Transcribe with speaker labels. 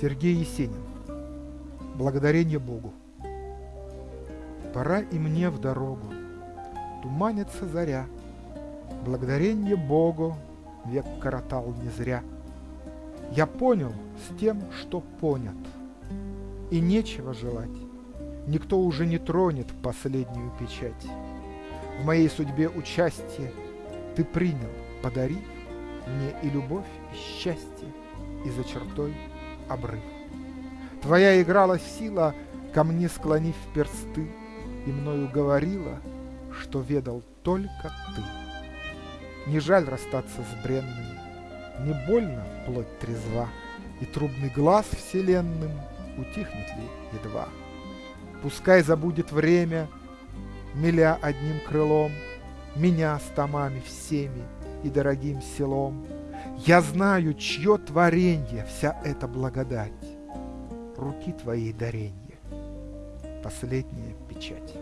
Speaker 1: Сергей Есенин. Благодарение Богу. Пора и мне в дорогу, туманится заря. Благодарение Богу век коротал не зря. Я понял с тем, что понят, и нечего желать. Никто уже не тронет последнюю печать. В моей судьбе участие ты принял, подарив мне и любовь, и счастье, и за чертой обрыв. Твоя играла сила, ко мне склонив персты, И мною говорила, что ведал только ты. Не жаль расстаться с бренным, Не больно плоть трезва, И трубный глаз вселенным Утихнет ли едва. Пускай забудет время, Миля одним крылом, Меня с томами всеми И дорогим селом. Я знаю, чье творенье Вся эта благодать, Руки твоей даренье, Последняя печать.